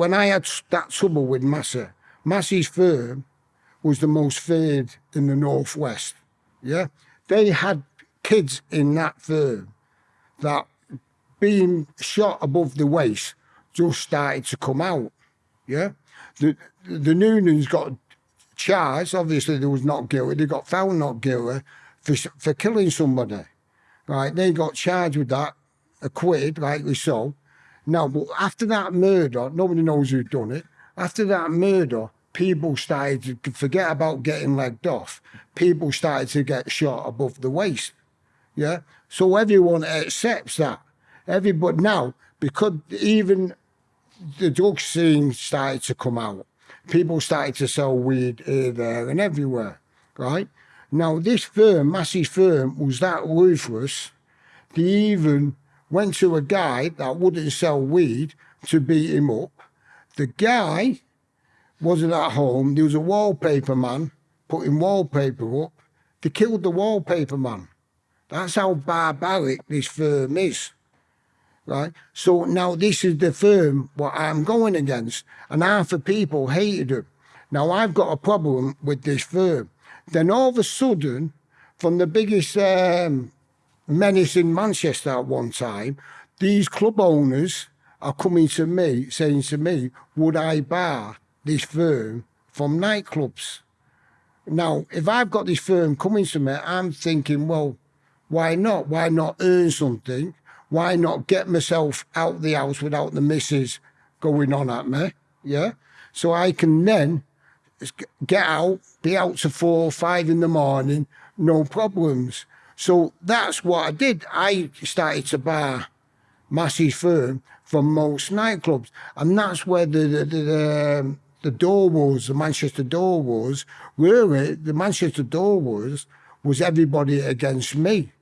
when I had that trouble with Massey, Massey's firm was the most feared in the Northwest. Yeah. They had kids in that firm that being shot above the waist just started to come out. Yeah. The the Noonans got charged. Obviously, they was not guilty. They got found not guilty for for killing somebody. Right. They got charged with that, acquitted, rightly so. Now, but after that murder, nobody knows who done it. After that murder, people started to forget about getting legged off. People started to get shot above the waist. Yeah. So everyone accepts that. Everybody now, because even the drug scene started to come out, people started to sell weed here, there, and everywhere. Right. Now, this firm, Massey firm, was that ruthless. They even went to a guy that wouldn't sell weed to beat him up. The guy wasn't at home. There was a wallpaper man putting wallpaper up. They killed the wallpaper man. That's how barbaric this firm is. Right? So now this is the firm what I'm going against. And half the people hated him. Now I've got a problem with this firm. Then all of a sudden, from the biggest um, menace in Manchester at one time, these club owners are coming to me saying to me, would I bar this firm from nightclubs? Now, if I've got this firm coming to me, I'm thinking, well, why not? Why not earn something? Why not get myself out the house without the missus going on at me? Yeah. So I can then get out, be out to four, five in the morning, no problems. So that's what I did. I started to bar Massey's firm from most nightclubs. And that's where the, the, the, um, the door was, the Manchester door was, really, the Manchester door was, was everybody against me.